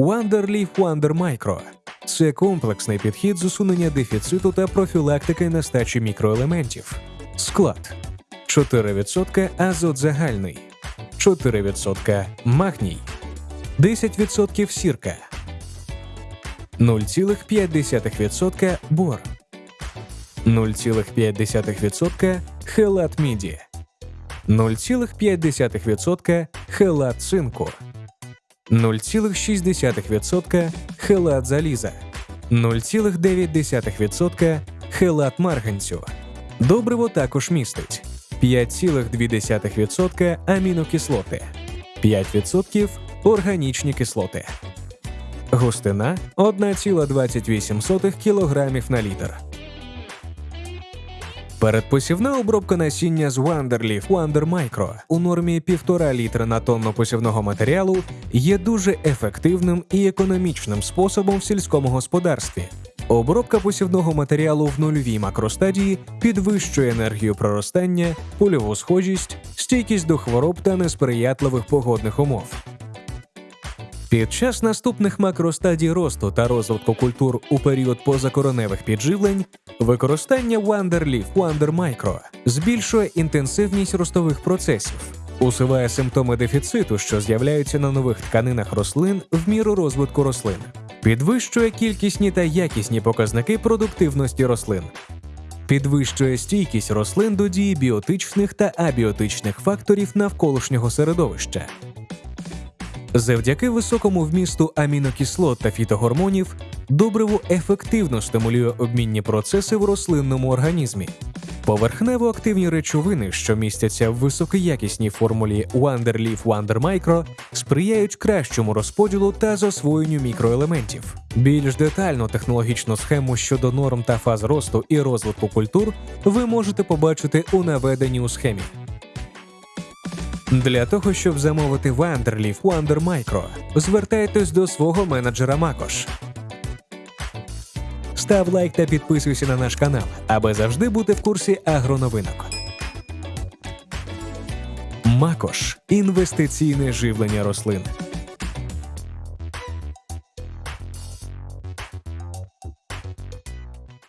Wonderleaf Wonder Micro – це комплексний підхід з усунення дефіциту та профілактики нестачі мікроелементів. Склад. 4% азот загальний, 4% магній, 10% сірка, 0,5% бор, 0,5% хелат міді, 0,5% хелат цинку, 0,6% хелат заліза, 0,9% хелат марганцю. Добриво також містить 5,2% амінокислоти, 5% органічні кислоти. Густина 1,28 кг на літр. Передпосівна обробка насіння з Wonderleaf Wonder Micro у нормі 1,5 літра на тонну посівного матеріалу є дуже ефективним і економічним способом в сільському господарстві. Обробка посівного матеріалу в нульовій макростадії підвищує енергію проростання, польову схожість, стійкість до хвороб та несприятливих погодних умов. Під час наступних макростадій росту та розвитку культур у період позакороневих підживлень використання Wonderleaf Wonder Micro збільшує інтенсивність ростових процесів, усуває симптоми дефіциту, що з'являються на нових тканинах рослин в міру розвитку рослин, підвищує кількісні та якісні показники продуктивності рослин, підвищує стійкість рослин до дії біотичних та абіотичних факторів навколишнього середовища. Завдяки високому вмісту амінокислот та фітогормонів добриво ефективно стимулює обмінні процеси в рослинному організмі. Поверхнево активні речовини, що містяться в високоякісній формулі Wonderleaf Wonder Micro, сприяють кращому розподілу та засвоєнню мікроелементів. Більш детальну технологічну схему щодо норм та фаз росту і розвитку культур ви можете побачити у наведенні у схемі. Для того, щоб замовити Вандерліф Wonder Micro, звертайтесь до свого менеджера Макош. Став лайк та підписуйся на наш канал, аби завжди бути в курсі агроновинок. Макош інвестиційне живлення рослин.